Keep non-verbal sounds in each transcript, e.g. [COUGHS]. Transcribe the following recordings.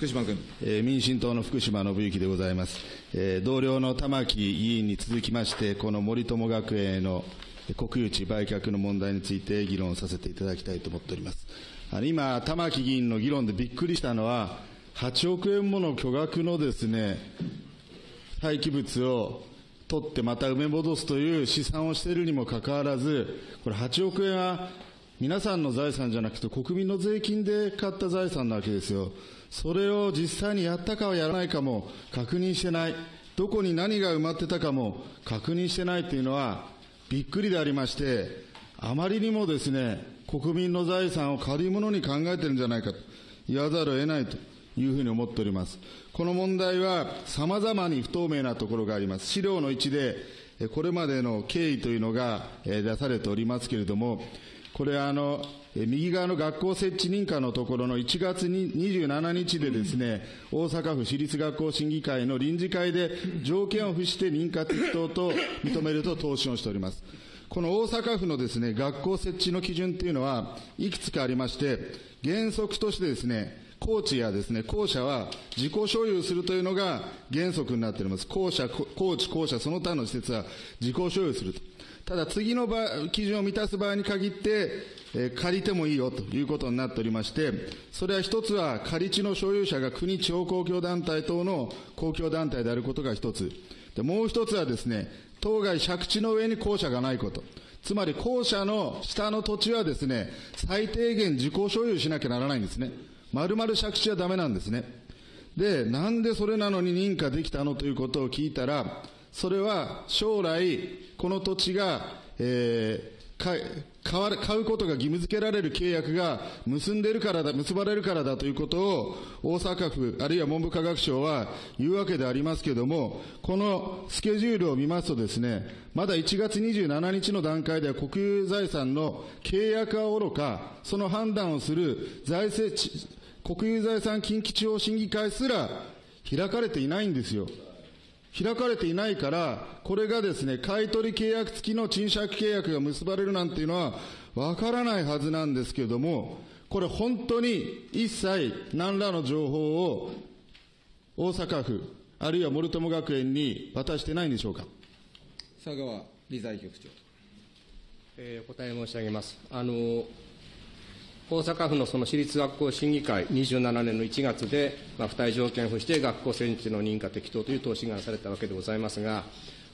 福島君。えー、民進党の福島信之でございます。えー、同僚の玉木議員に続きまして、この森友学園への国有地売却の問題について議論させていただきたいと思っております。あの今、玉木議員の議論でびっくりしたのは、8億円もの巨額のですね、廃棄物を取ってまた埋め戻すという試算をしているにもかかわらず、これ8億円は皆さんの財産じゃなくて国民の税金で買った財産なわけですよ。それを実際にやったかはやらないかも確認してない。どこに何が埋まってたかも確認してないというのはびっくりでありまして、あまりにもですね、国民の財産を借り物に考えてるんじゃないかと言わざるを得ないというふうに思っております。この問題は様々に不透明なところがあります。資料の1で、これまでの経緯というのが出されておりますけれども、これあの、右側の学校設置認可のところの1月27日でですね、大阪府私立学校審議会の臨時会で条件を付して認可適当と認めると答申をしております。この大阪府のですね、学校設置の基準というのは、いくつかありまして、原則としてですね、高知やですね、校舎は自己所有するというのが原則になっております。校舎、高知、校舎、その他の施設は自己所有すると。ただ次の場基準を満たす場合に限って、え、借りてもいいよということになっておりまして、それは一つは借り地の所有者が国地方公共団体等の公共団体であることが一つ。でもう一つはですね、当該借地の上に校舎がないこと。つまり校舎の下の土地はですね、最低限自己所有しなきゃならないんですね。丸々借地はダメなんですね。で、なんでそれなのに認可できたのということを聞いたら、それは将来、この土地が、えー、買わ買うことが義務付けられる契約が結んでるからだ、結ばれるからだということを大阪府、あるいは文部科学省は言うわけでありますけれども、このスケジュールを見ますとですね、まだ1月27日の段階では国有財産の契約はおろか、その判断をする財政、国有財産近畿地方審議会すら開かれていないんですよ。開かれていないから、これがですね、買取契約付きの賃借契約が結ばれるなんていうのは、わからないはずなんですけれども、これ本当に一切何らの情報を大阪府、あるいは森友学園に渡してないんでしょうか？佐川理財局長。えー、お答え申し上げます。あの大阪府のその私立学校審議会、27年の1月で、まあ、付帯条件を付して学校選置の認可適当という答申がされたわけでございますが、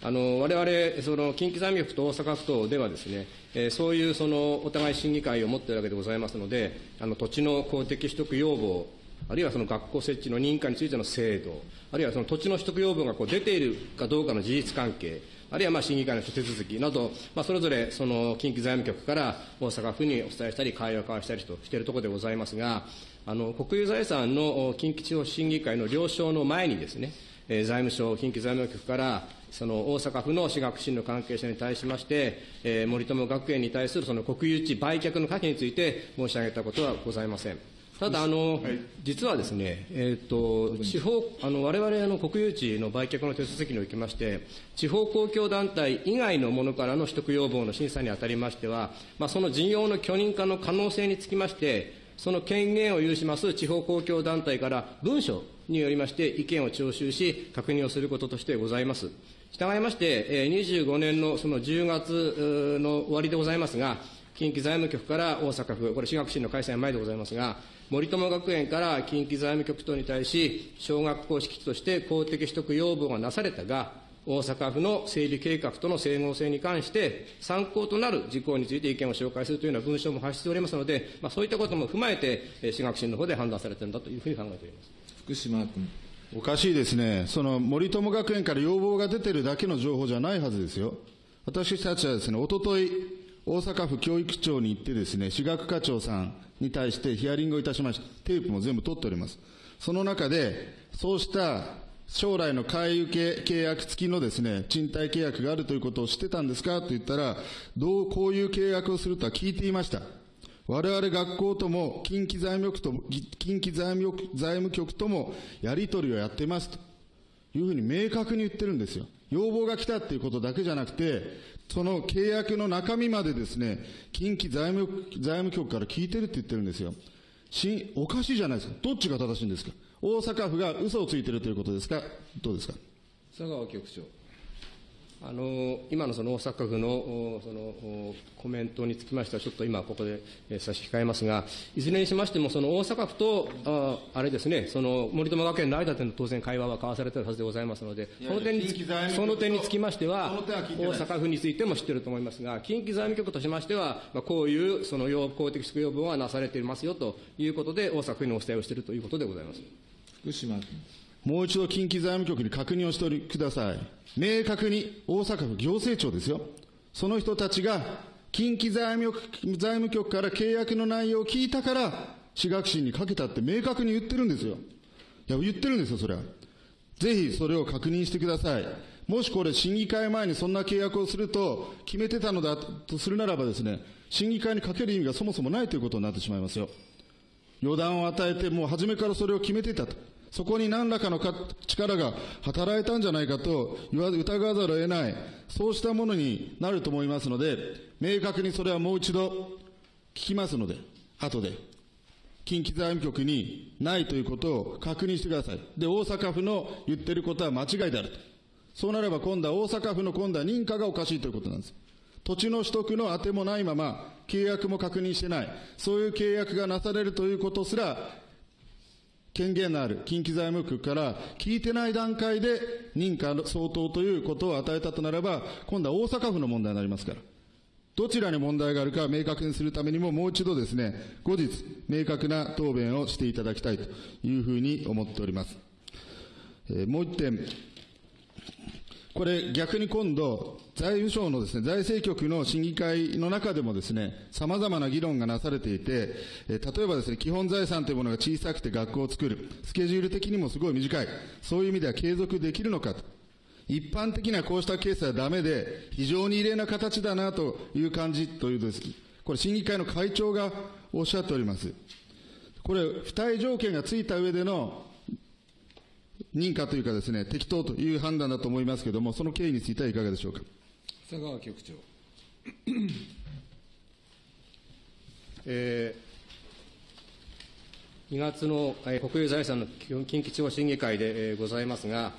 あの我々、その近畿財務局と大阪府とではですね、えー、そういうそのお互い審議会を持っているわけでございますので、あの土地の公的取得要望、あるいはその学校設置の認可についての制度、あるいはその土地の取得要望がこう出ているかどうかの事実関係、あるいはまあ審議会の手続きなど、まあ、それぞれその近畿財務局から大阪府にお伝えしたり、会話を交わしたりとしているところでございますが、あの国有財産の近畿地方審議会の了承の前にですね、財務省、近畿財務局から、その大阪府の私学審の関係者に対しまして、えー、森友学園に対するその国有地売却の可否について申し上げたことはございません。ただ、あの、はい、実はですね、えっ、ー、と、地方、あの、我々、あの、国有地の売却の手続きにおきまして、地方公共団体以外のものからの取得要望の審査にあたりましては、まあ、その事業の許認可の可能性につきまして、その権限を有します地方公共団体から文書によりまして意見を徴収し、確認をすることとしてございます。従いまして、25年のその10月の終わりでございますが、近畿財務局から大阪府、これ、私学審の開催前でございますが、森友学園から近畿財務局等に対し、小学校敷地として公的取得要望がなされたが、大阪府の整備計画との整合性に関して、参考となる事項について意見を紹介するというような文書も発しておりますので、まあ、そういったことも踏まえて、私学審の方で判断されているんだというふうに考えております福島君。おかしいですね、その森友学園から要望が出てるだけの情報じゃないはずですよ。私たちはですね、おととい、大阪府教育庁に行ってですね、私学課長さんに対してヒアリングをいたしました。テープも全部取っております。その中で、そうした将来の買い受け契約付きのですね、賃貸契約があるということを知ってたんですか？と言ったら、どう、こういう契約をするとは聞いていました。我々学校とも、近畿財務局とも、近畿財務財務局ともやり取りをやってますというふうに明確に言ってるんですよ。要望が来たっていうことだけじゃなくて、その契約の中身までですね、近畿財務財務局から聞いてるって言ってるんですよ。しおかしいじゃないですか。どっちが正しいんですか。大阪府が嘘をついてるということですか、どうですか。佐川局長。あの今のその大阪府のおそのおコメントにつきましては、ちょっと今、ここで、えー差し控えますが、いずれにしましても、その大阪府とああれですね、その森友学園の間での当然、会話は交わされているはずでございますので、その点にその点につきましては、大阪府についても知っていると思いますが、近畿財務局としましては、まあ、こういうその要公的宿要分はなされていますよということで、大阪府にお伝えをしているということでございます。福島君。もう一度近畿財務局に確認をしておりください。明確に大阪府行政庁ですよ。その人たちが近畿財務局財務局から契約の内容を聞いたから、私学審にかけたって明確に言ってるんですよ。いや、言ってるんですよ、それは。ぜひそれを確認してください。もしこれ審議会前にそんな契約をすると決めてたのだとするならばですね、審議会にかける意味がそもそもないということになってしまいますよ。予断を与えて、もう初めからそれを決めていたと。そこに何らかの力が働いたんじゃないかと言わ疑わざるを得ない、そうしたものになると思いますので、明確にそれはもう一度聞きますので、後で。近畿財務局にないということを確認してください。で、大阪府の言ってることは間違いであると。そうなれば今度は大阪府の今度は認可がおかしいということなんです。土地の取得の当てもないまま、契約も確認してない、そういう契約がなされるということすら、権限のある近畿財務局から聞いてない段階で認可相当ということを与えたとなれば、今度は大阪府の問題になりますから。どちらに問題があるか明確にするためにも、もう一度ですね、後日、明確な答弁をしていただきたいというふうに思っております。えーもう一点、これ逆に今度、財務省のですね、財政局の審議会の中でもですね、様々な議論がなされていて、え例えばですね、基本財産というものが小さくて学校を作る。スケジュール的にもすごい短い。そういう意味では継続できるのかと。一般的にはこうしたケースはダメで、非常に異例な形だなという感じというです。これ審議会の会長がおっしゃっております。これ、付帯条件がついた上での認可というかですね、適当という判断だと思いますけれども、その経緯についてはいかがでしょうか？佐川局長。えー2月の、えー国有財産の近畿地方審議会で、えーございますが、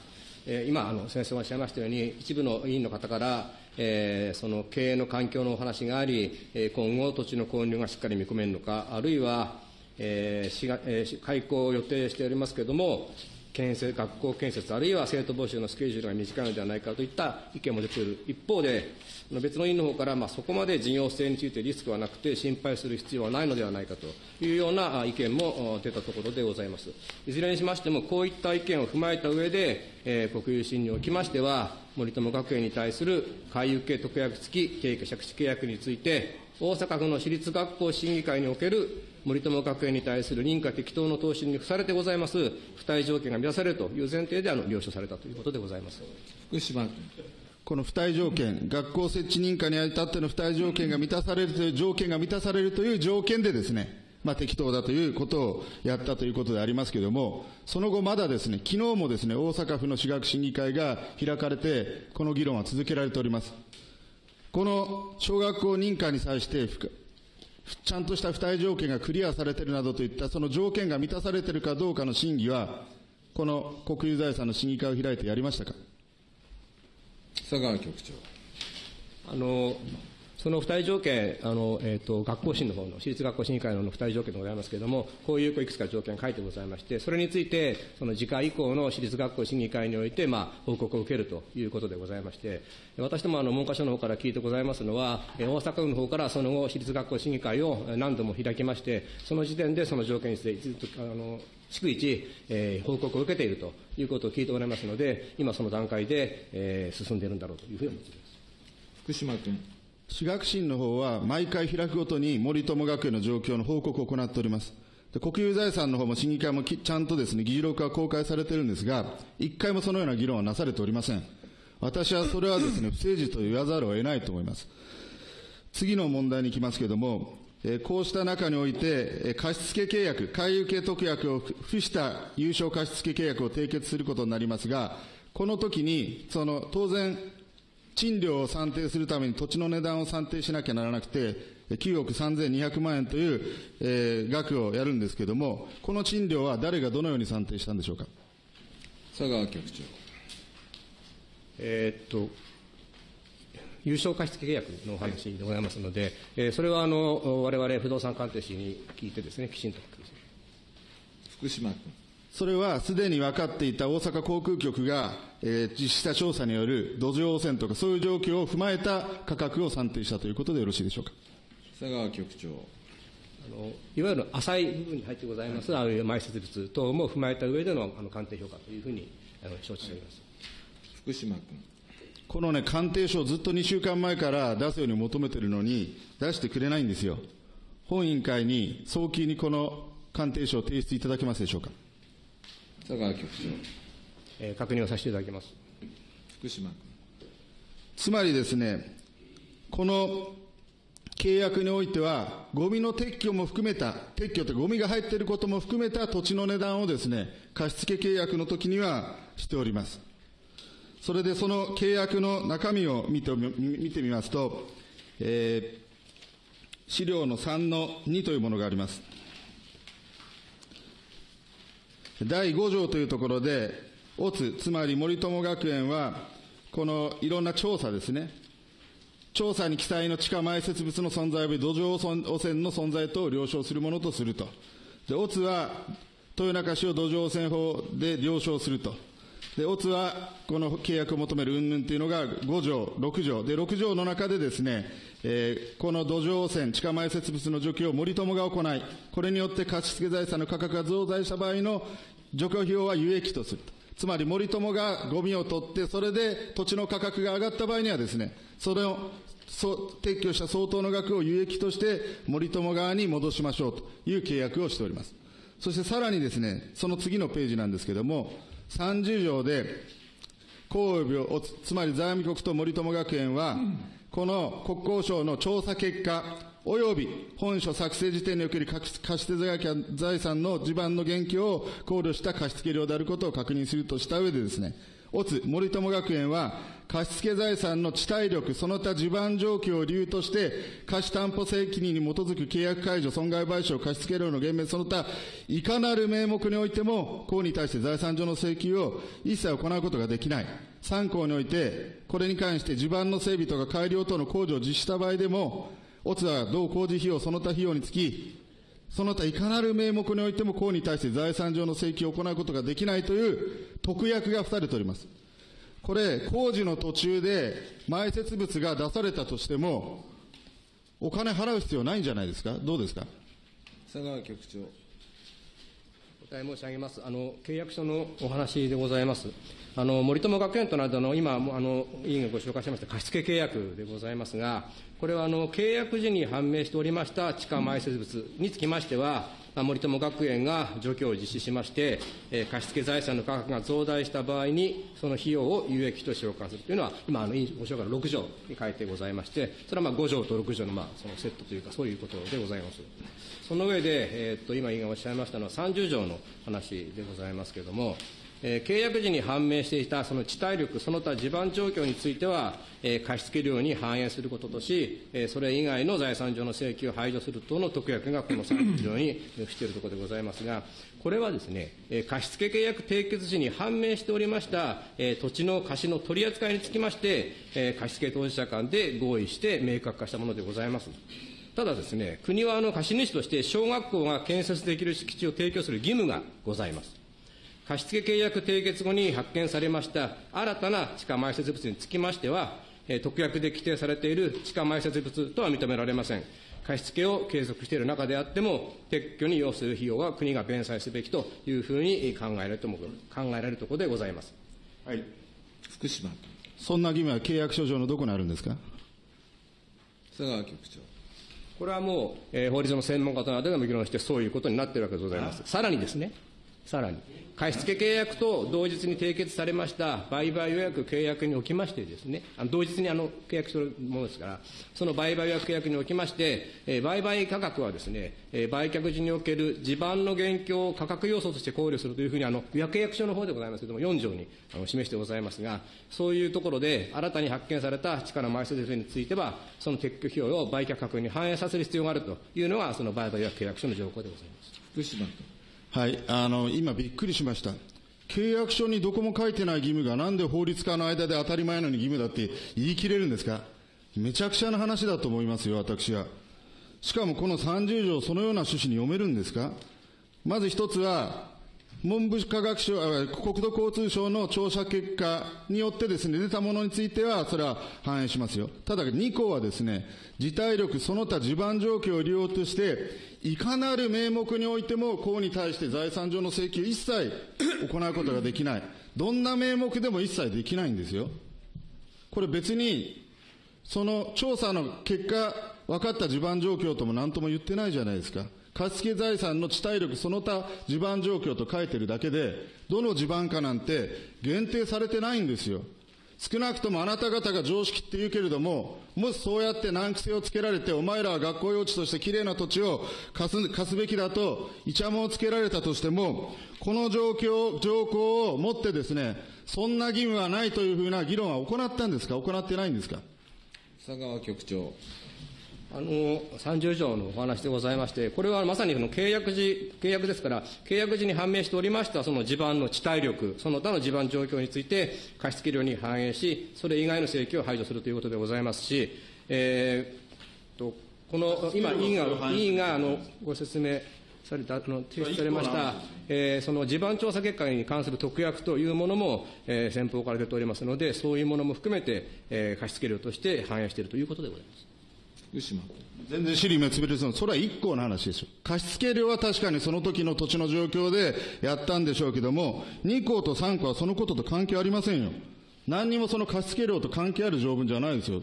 えー今あの、先生がおっしゃいましたように、一部の委員の方から、えーその経営の環境のお話があり、えー今後、土地の購入がしっかり見込めるのか、あるいは、えー市がえー開校を予定しておりますけれども、建設学校建設、あるいは生徒募集のスケジュールが短いのではないかといった意見も出ている一方で、別の委員の方から、まあ、そこまで事業性についてリスクはなくて、心配する必要はないのではないかというような意見も出たところでございます。いずれにしましても、こういった意見を踏まえた上で、えー国有審におきましては、森友学園に対する回遊系特約付き経営借地契約について、大阪府の私立学校審議会における森友学園に対する認可適当の答申に付されてございます、付帯条件が満たされるという前提であの了承されたということでございます。福島君。この付帯条件、学校設置認可にあたっての付帯条件が満たされるという条件が満たされるという条件でですね、まあ、適当だということをやったということでありますけれども、その後まだですね、昨日もですね、大阪府の私学審議会が開かれて、この議論は続けられております。この小学校認可に際して、ちゃんとした付帯条件がクリアされているなどといったその条件が満たされているかどうかの審議は、この国有財産の審議会を開いてやりましたか？佐川局長。あのその付帯条件、あのえー、と学校審の方の、私立学校審議会の付帯条件でございますけれども、こういういくつか条件書いてございまして、それについて、その次回以降の私立学校審議会において、まあ、報告を受けるということでございまして、私どもあの文科省の方から聞いてございますのは、え大阪府の方からその後、私立学校審議会を何度も開きまして、その時点でその条件についてずっとあの逐一、えー報告を受けているということを聞いておりますので、今その段階で、えー進んでいるんだろうというふうに思っています。福島君。私学審の方は毎回開くごとに森友学園の状況の報告を行っております。で国有財産の方も審議会もちゃんとですね、議事録が公開されてるんですが、一回もそのような議論はなされておりません。私はそれはですね、不誠実と言わざるを得ないと思います。次の問題に行きますけれども、えーこうした中において、えー貸付契約、回遊系特約を付した有償貸付契約を締結することになりますが、この時に、その、当然、賃料を算定するために土地の値段を算定しなきゃならなくて、9億3200万円という、えー額をやるんですけれども、この賃料は誰がどのように算定したんでしょうか？佐川局長。えーっと、優勝貸付契約のお話でございますので、えーそれはあの我々不動産鑑定士に聞いてですね、きちんと福島君。それはすでに分かっていた大阪航空局が、えー実施した調査による土壌汚染とかそういう状況を踏まえた価格を算定したということでよろしいでしょうか？佐川局長。あのいわゆる浅い部分に入ってございます、あの埋設物等も踏まえた上でのあの鑑定評価というふうにあの承知しております。福島君。このね、鑑定書をずっと2週間前から出すように求めてるのに、出してくれないんですよ。本委員会に早期にこの鑑定書を提出いただけますでしょうか？佐川局長。えー確認をさせていただきます。福島君。つまりですね、この契約においては、ゴミの撤去も含めた、撤去ってゴミが入っていることも含めた土地の値段をですね、貸付契約の時にはしております。それでその契約の中身を見てみ見てみますと、えー資料の3の2というものがあります。第5条というところで、オツ、つまり森友学園は、このいろんな調査ですね、調査に記載の地下埋設物の存在及び土壌汚染の存在等を了承するものとすると。で、オツは、豊中市を土壌汚染法で了承すると。で、オツは、この契約を求める云々というのが5条、6条。で、6条の中でですね、えーこの土壌汚染、地下埋設物の除去を森友が行い、これによって貸付財産の価格が増大した場合の除去費用は有益とすると。つまり森友がゴミを取って、それで土地の価格が上がった場合にはですね、それを撤去した相当の額を有益として森友側に戻しましょうという契約をしております。そしてさらにですね、その次のページなんですけれども、30条で、公及をつまり財務局と森友学園は、この国交省の調査結果、および本書作成時点における貸付財産の地盤の現況を考慮した貸付量であることを確認するとした上でですね、オツ森友学園は貸付財産の地体力、その他地盤状況を理由として、貸担保責任に基づく契約解除、損害賠償、貸付量の減免、その他、いかなる名目においても、公に対して財産上の請求を一切行うことができない。参考において、これに関して地盤の整備とか改良等の工事を実施した場合でも、オツは同工事費用、その他費用につき、その他いかなる名目においても公に対して財産上の請求を行うことができないという特約が付されております。これ、工事の途中で埋設物が出されたとしても、お金払う必要ないんじゃないですか？どうですか？佐川局長。答え申し上げます。あの、契約書のお話でございます。あの、森友学園となどの、今、あの、委員がご紹介しました貸付契約でございますが、これは、あの、契約時に判明しておりました地下埋設物につきましては、まあ森友学園が除去を実施しまして、えー貸付財産の価格が増大した場合に、その費用を有益として交換するというのは、今、あの、委員ご紹介の6条に書いてございまして、それはまあ5条と6条の、まあ、そのセットというか、そういうことでございます。その上で、えーっと、今、委員がおっしゃいましたのは30条の話でございますけれども、えー契約時に判明していたその地体力、その他地盤状況については、えー貸付量に反映することとし、えーそれ以外の財産上の請求を排除する等の特約がこの30条に [COUGHS] 付しているところでございますが、これはですね、えー貸付契約締結時に判明しておりました、えー土地の貸しの取り扱いにつきまして、えー貸付当事者間で合意して明確化したものでございます。ただですね、国はあの貸主として小学校が建設できる敷地を提供する義務がございます。貸付契約締結後に発見されました新たな地下埋設物につきましては、えー特約で規定されている地下埋設物とは認められません。貸付を継続している中であっても、撤去に要する費用は国が弁済すべきというふうに考えられると考えられるところでございます。はい。福島君。そんな義務は契約書上のどこにあるんですか？佐川局長。これはもう、えー法律の専門家となどでも議論して、そういうことになっているわけでございます。さらにですね、さらに、貸付契約と同日に締結されました売買予約契約におきましてですね、あの同日にあの契約するものですから、その売買予約契約におきまして、えー売買価格はですね、えー売却時における地盤の現況を価格要素として考慮するというふうに、あの予約契約書の方でございますけれども、4条にあの示してございますが、そういうところで、新たに発見された地下の埋設物については、その撤去費用を売却価格に反映させる必要があるというのが、その売買予約契約書の条項でございます。福島君。はい、あの、今びっくりしました。契約書にどこも書いてない義務がなんで法律家の間で当たり前のに義務だって言い切れるんですか？めちゃくちゃな話だと思いますよ、私は。しかもこの30条、そのような趣旨に読めるんですか？まず一つは、文部科学省、国土交通省の調査結果によってですね、出たものについては、それは反映しますよ。ただ、2項はですね、事態力、その他地盤状況を利用として、いかなる名目においても、公に対して財産上の請求一切行うことができない。どんな名目でも一切できないんですよ。これ別に、その調査の結果、分かった地盤状況とも何とも言ってないじゃないですか。貸付財産の地体力その他地盤状況と書いてるだけで、どの地盤かなんて限定されてないんですよ。少なくともあなた方が常識って言うけれども、もしそうやって難癖をつけられて、お前らは学校用地としてきれいな土地を貸す貸すべきだと、イチャモンをつけられたとしても、この状況、条項をもってですね、そんな義務はないというふうな議論は行ったんですか？行ってないんですか？佐川局長。あの30条のお話でございまして、これはまさにその契約時、契約ですから、契約時に判明しておりましたその地盤の地体力、その他の地盤状況について、貸付量に反映し、それ以外の請求を排除するということでございますし、えー、とこの今、委員が委員があのご説明された、あの提出されました、えーその地盤調査結果に関する特約というものも、えー先方から出ておりますので、そういうものも含めて、えー貸付量として反映しているということでございます。福島。全然尻滅裂の、それは一項の話ですよ。貸付料は確かにその時の土地の状況でやったんでしょうけども、2項と3項はそのことと関係ありませんよ。何にもその貸付料と関係ある条文じゃないですよ。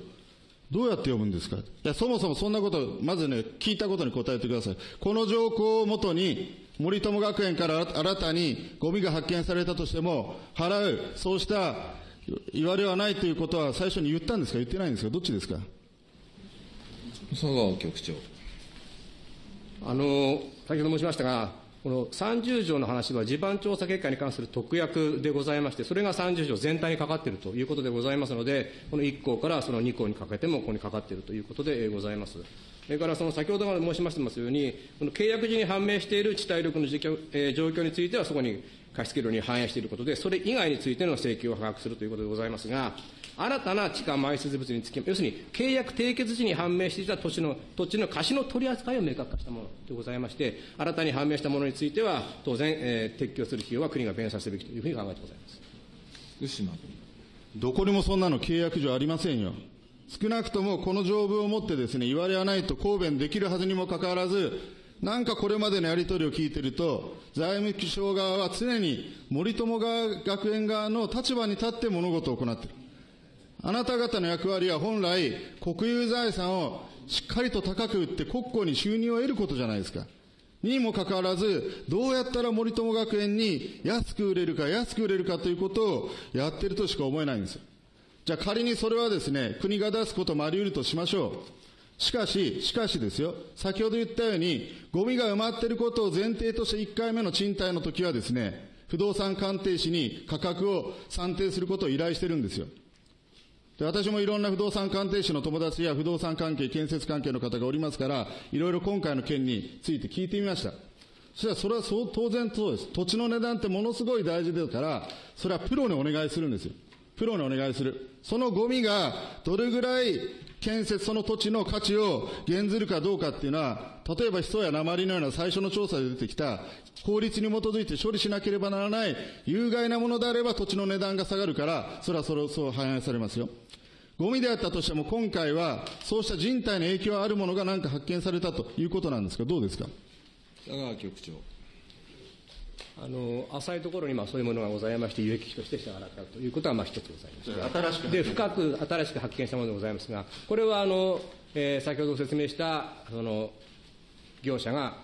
どうやって読むんですか？いや、そもそもそんなこと、まずね、聞いたことに答えてください。この条項をもとに、森友学園から新たにゴミが発見されたとしても、払う、そうした言われはないということは最初に言ったんですか？言ってないんですか？どっちですか？佐川局長。あの先ほど申しましたが、この30条の話は地盤調査結果に関する特約でございまして、それが30条全体にかかっているということでございますので、この1項からその2項にかけてもここにかかっているということでございます。それからその先ほどから申しましてますように、この契約時に判明している地体力の状況,、え状況については、そこに貸付量に反映していることで、それ以外についての請求を把握するということでございますが、新たな地下埋設物につき、要するに契約締結時に判明していた土地の土地の貸しの取り扱いを明確化したものでございまして、新たに判明したものについては、当然、えー撤去する費用は国が弁済すべきというふうに考えてございます。福島。どこにもそんなの契約上ありませんよ。少なくともこの条文をもってですね、言われはないと抗弁できるはずにもかかわらず、なんかこれまでのやり取りを聞いてると、財務省側は常に森友学園側の立場に立って物事を行っている。あなた方の役割は本来、国有財産をしっかりと高く売って国庫に収入を得ることじゃないですか。にもかかわらず、どうやったら森友学園に安く売れるか安く売れるかということをやってるとしか思えないんですよ。じゃあ仮にそれはですね、国が出すこともあり得るとしましょう。しかし、しかしですよ、先ほど言ったように、ゴミが埋まっていることを前提として1回目の賃貸の時はですね、不動産鑑定士に価格を算定することを依頼してるんですよ。で私もいろんな不動産鑑定士の友達や不動産関係、建設関係の方がおりますから、いろいろ今回の件について聞いてみました。そしたらそれはそう当然そうです。土地の値段ってものすごい大事ですから、それはプロにお願いするんですよ。プロにお願いする。そのゴミがどれぐらい建設、その土地の価値を減ずるかどうかっていうのは、例えばヒ素や鉛のような最初の調査で出てきた、法律に基づいて処理しなければならない有害なものであれば土地の値段が下がるから、それはそれそう反映されますよ。ゴミであったとしても今回はそうした人体の影響あるものが何か発見されたということなんですが、どうですか？佐川局長。あの浅いところにまあそういうものがございまして、有益として支払ったということはまあ一つございます。新しくで深く新しく発見したものでございますが、これはあの、えー先ほどご説明したその業者が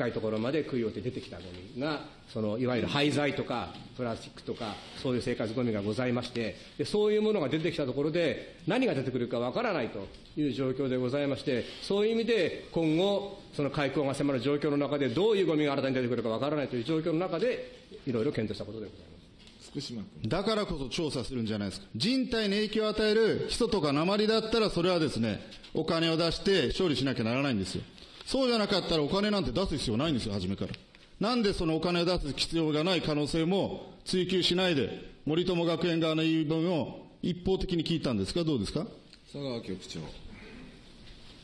深いところまで杭を打って出てきたゴミが、そのいわゆる廃材とかプラスチックとか、そういう生活ゴミがございまして、でそういうものが出てきたところで、何が出てくるかわからないという状況でございまして、そういう意味で今後、その開港が迫る状況の中で、どういうゴミが新たに出てくるかわからないという状況の中で、いろいろ検討したことでございます。福島。だからこそ調査するんじゃないですか。人体に影響を与えるヒ素とか鉛だったら、それはですね、お金を出して処理しなきゃならないんですよ。そうじゃなかったらお金なんて出す必要ないんですよ、初めから。なんでそのお金を出す必要がない可能性も追求しないで、森友学園側の言い分を一方的に聞いたんですか、どうですか？佐川局長。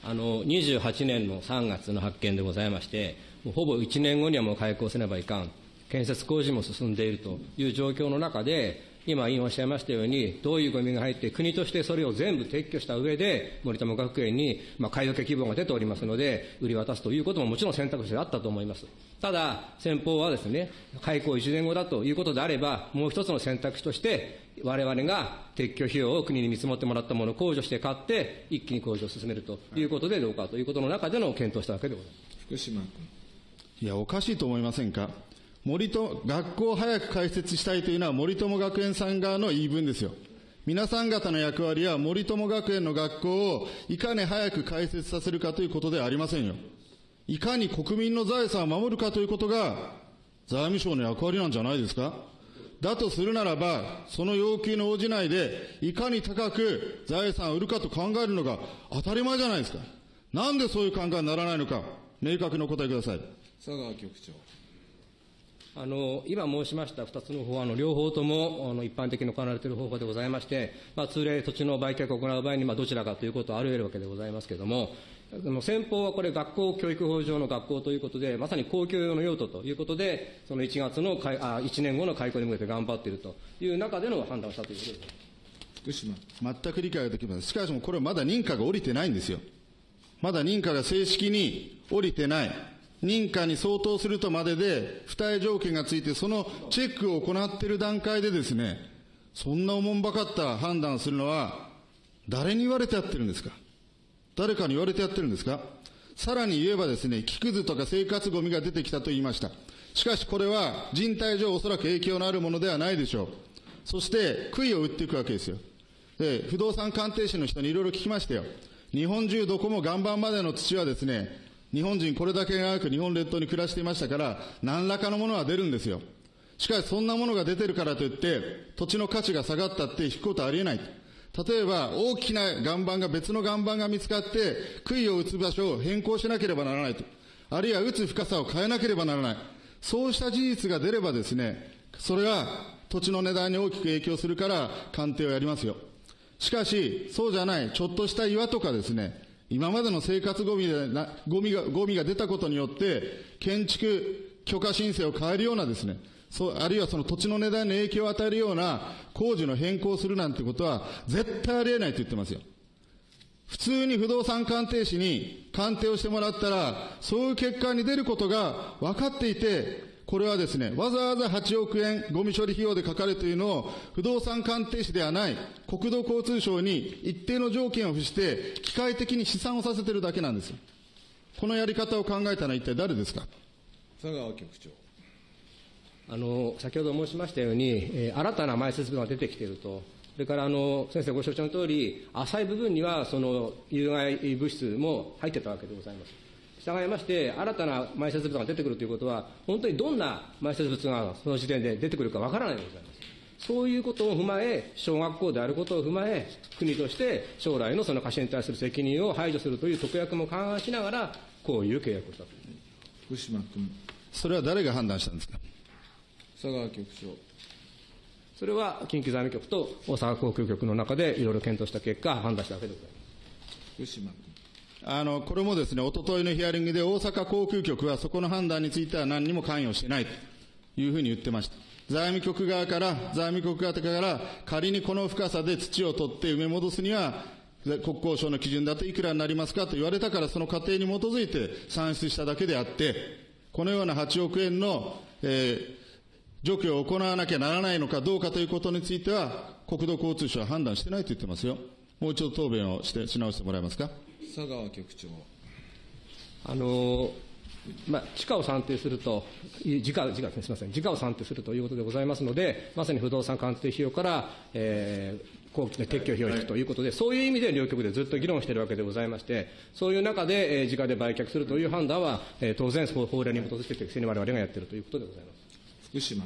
あの28年の3月の発見でございまして、もうほぼ1年後にはもう開港せねばいかん、建設工事も進んでいるという状況の中で、今、委員おっしゃいましたように、どういうゴミが入って、国としてそれを全部撤去した上で、森友学園に、まあ、買い受け希望が出ておりますので、売り渡すということももちろん選択肢であったと思います。ただ、先方はですね、開港1年後だということであれば、もう一つの選択肢として、我々が撤去費用を国に見積もってもらったものを控除して買って、一気に工事を進めるということでどうかということの中での検討をしたわけでございます。福島君。いや、おかしいと思いませんか？森と、学校を早く開設したいというのは森友学園さん側の言い分ですよ。皆さん方の役割は森友学園の学校をいかに早く開設させるかということではありませんよ。いかに国民の財産を守るかということが財務省の役割なんじゃないですかだとするならば、その要求に応じないで、いかに高く財産を売るかと考えるのが当たり前じゃないですか。なんでそういう考えにならないのか、明確にお答えください。佐川局長。あの今申しました2つの法案の両方ともあの一般的に行われている方法でございまして、まあ、通例、土地の売却を行う場合に、まあ、どちらかということはあり得るわけでございますけれども、あの先方はこれ、学校教育法上の学校ということで、まさに公共用の用途ということで、その1月の開あ1年後の開校に向けて頑張っているという中での判断をしたということです。福島。全く理解ができません。しかしもこれはまだ認可が下りてないんですよ。まだ認可が正式に下りてない。認可に相当するとまでで、付帯条件がついて、そのチェックを行っている段階でですね、そんなおもんばかった判断をするのは、誰に言われてやってるんですか？誰かに言われてやってるんですか？さらに言えばですね、木くずとか生活ゴミが出てきたと言いました。しかしこれは人体上おそらく影響のあるものではないでしょう。そして、杭を打っていくわけですよ。で、不動産鑑定士の人にいろいろ聞きましたよ。日本中どこも岩盤までの土はですね、日本人これだけ長く日本列島に暮らしていましたから、何らかのものは出るんですよ。しかしそんなものが出てるからといって、土地の価値が下がったって引くことはありえない。例えば、大きな岩盤が別の岩盤が見つかって、杭を打つ場所を変更しなければならないと。あるいは打つ深さを変えなければならない。そうした事実が出ればですね、それは土地の値段に大きく影響するから鑑定をやりますよ。しかし、そうじゃない、ちょっとした岩とかですね、今までの生活ゴミでな、ゴミが、ゴミが出たことによって、建築許可申請を変えるようなですね、そう、あるいはその土地の値段に影響を与えるような工事の変更をするなんてことは、絶対ありえないと言ってますよ。普通に不動産鑑定士に鑑定をしてもらったら、そういう結果に出ることが分かっていて、これはですね、わざわざ8億円ゴミ処理費用でかかるというのを、不動産鑑定士ではない国土交通省に一定の条件を付して、機械的に試算をさせてるだけなんですよ。このやり方を考えたのは一体誰ですか？佐川局長。あの先ほど申しましたように、えー新たな埋設物が出てきていると、それからあの先生ご承知の通り、浅い部分にはその有害物質も入ってたわけでございます。従いまして、新たな埋設物が出てくるということは、本当にどんな埋設物がその時点で出てくるかわからないでございます。そういうことを踏まえ、小学校であることを踏まえ、国として将来のその貸しに対する責任を排除するという特約も勘案しながら、こういう契約をしたと。福島君。それは誰が判断したんですか？佐川局長。それは近畿財務局と大阪航空局の中でいろいろ検討した結果、判断したわけでございます。福島君。あの、これもですね、おとといのヒアリングで大阪航空局はそこの判断については何にも関与してないというふうに言ってました。財務局側から、財務局側から仮にこの深さで土を取って埋め戻すには、国交省の基準だといくらになりますかと言われたからその過程に基づいて算出しただけであって、このような8億円の、えー除去を行わなきゃならないのかどうかということについては、国土交通省は判断してないと言ってますよ。もう一度答弁をして、し直してもらえますか。佐川局長。あのまあ、地価を算定すると、い時価、時価ですね、すみません、時価を算定するということでございますので、まさに不動産鑑定費用から、えー、後期の撤去費用を引くということで、そういう意味で両局でずっと議論しているわけでございまして、そういう中で、えー、時価で売却するという判断は、えー、当然、法令に基づいて適正に我々がやっているということでございます。福島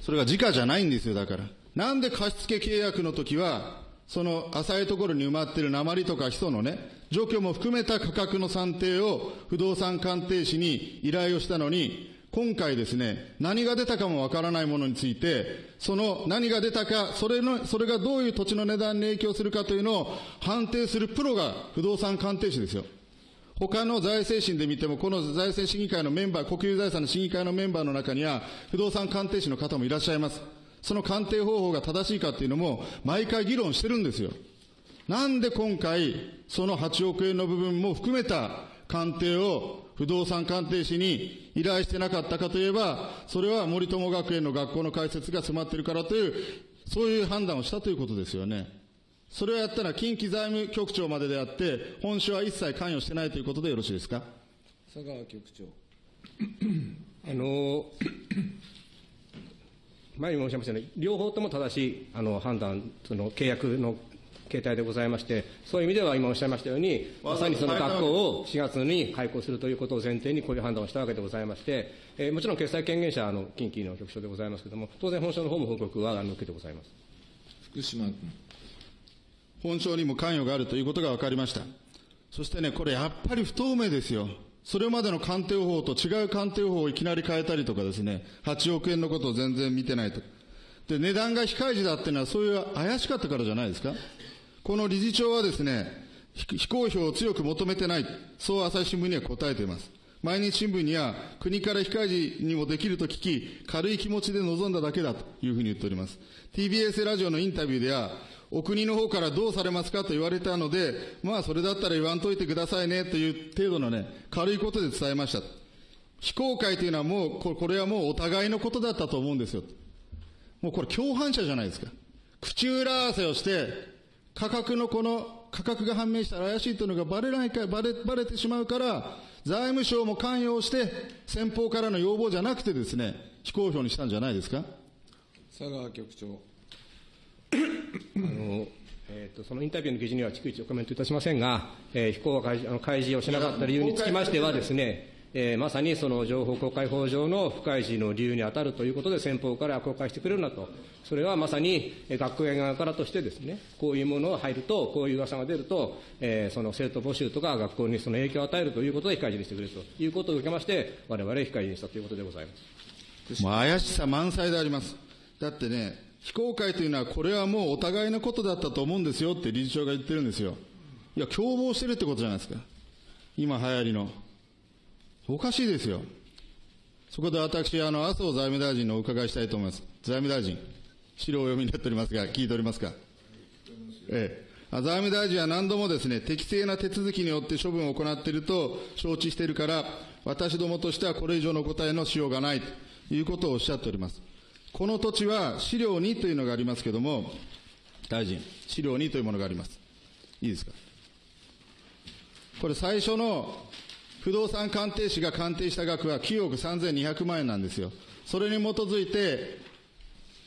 それが時価じゃないんですよ、だから。なんで貸付契約の時は、その浅いところに埋まっている鉛とかヒ素のね、除去も含めた価格の算定を不動産鑑定士に依頼をしたのに、今回ですね、何が出たかもわからないものについて、その何が出たか、それの、それがどういう土地の値段に影響するかというのを判定するプロが不動産鑑定士ですよ。他の財政審で見ても、この財政審議会のメンバー、国有財産の審議会のメンバーの中には、不動産鑑定士の方もいらっしゃいます。その鑑定方法が正しいかっていうのも、毎回議論してるんですよ。なんで今回、その8億円の部分も含めた鑑定を不動産鑑定士に依頼してなかったかといえば、それは森友学園の学校の開設が迫っているからという、そういう判断をしたということですよね。それをやったら近畿財務局長までであって、本省は一切関与してないということでよろしいですか？佐川局長あの前に申し上げましたように、両方とも正しいあの判断、その契約の形態でございまして、そういう意味では今おっしゃいましたように、まさにその学校を4月に開校するということを前提にこういう判断をしたわけでございまして、えーもちろん決裁権限者はあの近畿の局長でございますけれども、当然本省の方も報告はあの受けてございます。福島君本省にも関与があるということが分かりました。そしてね、これやっぱり不透明ですよ。それまでの鑑定法と違う鑑定法をいきなり変えたりとかですね、8億円のことを全然見てないと。で、値段が非開示だっていうのはそういう怪しかったからじゃないですか。この理事長はですね、非公表を強く求めてない。そう朝日新聞には答えています。毎日新聞には国から非開示にもできると聞き、軽い気持ちで臨んだだけだというふうに言っております。TBS ラジオのインタビューでは、お国の方からどうされますかと言われたので、まあそれだったら言わんといてくださいねという程度のね、軽いことで伝えました。非公開というのはもう、これはもうお互いのことだったと思うんですよ。もうこれ共犯者じゃないですか。口裏合わせをして、価格のこの価格が判明したら怪しいというのがバレないか、バレ、バレてしまうから、財務省も関与して、先方からの要望じゃなくてですね、非公表にしたんじゃないですか？佐川局長あのえー、とそのインタビューの記事には逐一コメントいたしませんが、えー、非公開あの開示をしなかった理由につきましてはですね、えーまさにその情報公開法上の不開示の理由に当たるということで、先方から公開してくれるなと、それはまさに学園側からとしてですね、こういうものが入ると、こういう噂が出ると、えーその生徒募集とか学校にその影響を与えるということで非開示にしてくれるということを受けまして、我々非開示にしたということでございます。もう怪しさ満載であります。だってね、非公開というのは、これはもうお互いのことだったと思うんですよって理事長が言ってるんですよ。いや、共謀してるってことじゃないですか。今流行りの。おかしいですよ。そこで私、あの、麻生財務大臣のお伺いしたいと思います。財務大臣、資料をお読みになっておりますが、聞いておりますか？ええ。財務大臣は何度もですね、適正な手続きによって処分を行っていると承知しているから、私どもとしてはこれ以上の答えのしようがないということをおっしゃっております。この土地は資料2というのがありますけれども、大臣、資料2というものがあります。いいですか？これ最初の不動産鑑定士が鑑定した額は9億3200万円なんですよ。それに基づいて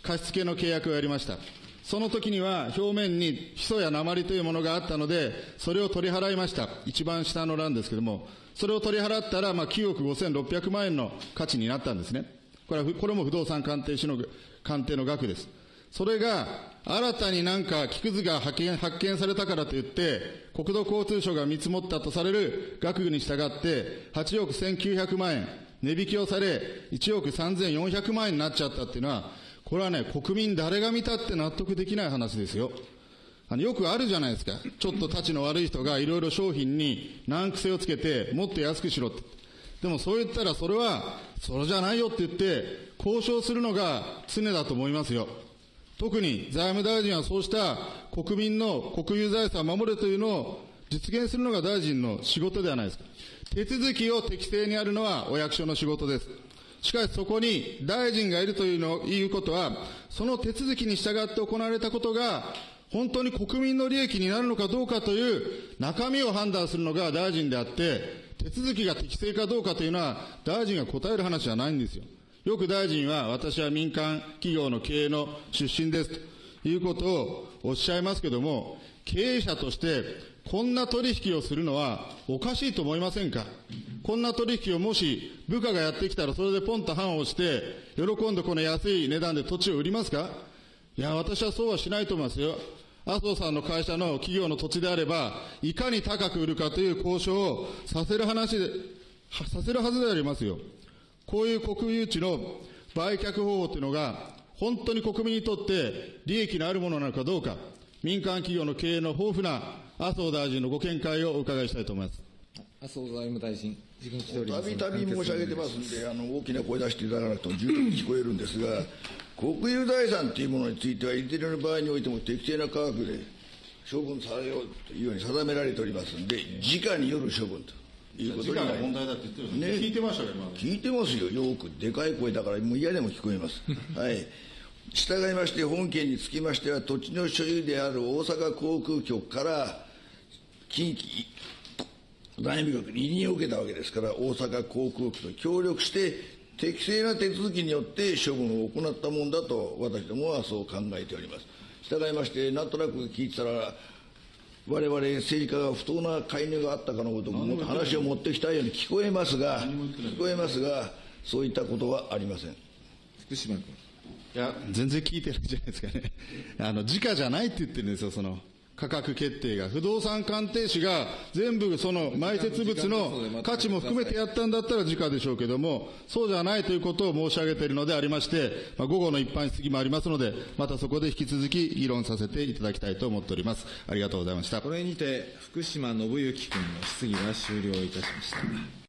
貸付の契約をやりました。その時には表面にヒ素や鉛というものがあったので、それを取り払いました。一番下の欄ですけども、それを取り払ったら、まあ、9億5600万円の価値になったんですね。これは、これも不動産鑑定士の鑑定の額です。それが、新たになんか木くずが発見発見されたからといって、国土交通省が見積もったとされる額に従って、8億1900万円、値引きをされ、1億3400万円になっちゃったっていうのは、これはね、国民誰が見たって納得できない話ですよ。あのよくあるじゃないですか。ちょっと立ちの悪い人がいろいろ商品に難癖をつけて、もっと安くしろって。でもそう言ったらそれは、それじゃないよって言って、交渉するのが常だと思いますよ。特に財務大臣はそうした国民の国有財産を守るというのを実現するのが大臣の仕事ではないですか。手続きを適正にやるのはお役所の仕事です。しかしそこに大臣がいるというのいうことは、その手続きに従って行われたことが、本当に国民の利益になるのかどうかという中身を判断するのが大臣であって、手続きが適正かどうかというのは、大臣が答える話じゃないんですよ。よく大臣は、私は民間企業の経営の出身ですということをおっしゃいますけれども、経営者として、こんな取引をするのはおかしいと思いませんか？こんな取引をもし部下がやってきたらそれでポンと判を押して、喜んでこの安い値段で土地を売りますか？いや、私はそうはしないと思いますよ。麻生さんの会社の企業の土地であれば、いかに高く売るかという交渉をさせる話で、させるはずでありますよ。こういう国有地の売却方法というのが、本当に国民にとって利益のあるものなのかどうか、民間企業の経営の豊富な麻生大臣のご見解をお伺いしたいと思います。麻生財務大臣、時間来ております。たびたび申し上げてますんで、あの大きな声出していただかなくても十分に聞こえるんですが、国有財産というものについては、いずれの場合においても適正な価格で処分されようというように定められておりますんで、時価による処分ということになります。題だって言ってるんね聞いてましたよ、今。聞いてますよ、よく、でかい声だから、もう嫌でも聞こえます。[LAUGHS] はい。従いまして、本件につきましては、土地の所有である大阪航空局から、近畿財務局に委任を受けたわけですから、大阪航空局と協力して、適正な手続きによって処分を行ったものだと、私どもはそう考えております。従いまして、なんとなく聞いてたら、我々政治家が不当な介入があったかのごとく、もっと話を持ってきたように聞こえますが、聞こえますが、そういったことはありません。福島君。いや、全然聞いてないじゃないですかね。あの、時価じゃないって言ってるんですよ、その、価格決定が。不動産鑑定士が全部その埋設物の価値も含めてやったんだったら時価でしょうけども、そうじゃないということを申し上げているのでありまして、まあ、午後の一般質疑もありますので、またそこで引き続き議論させていただきたいと思っております。ありがとうございましたこ。れにて、福島信之君の質疑が終了いたしました。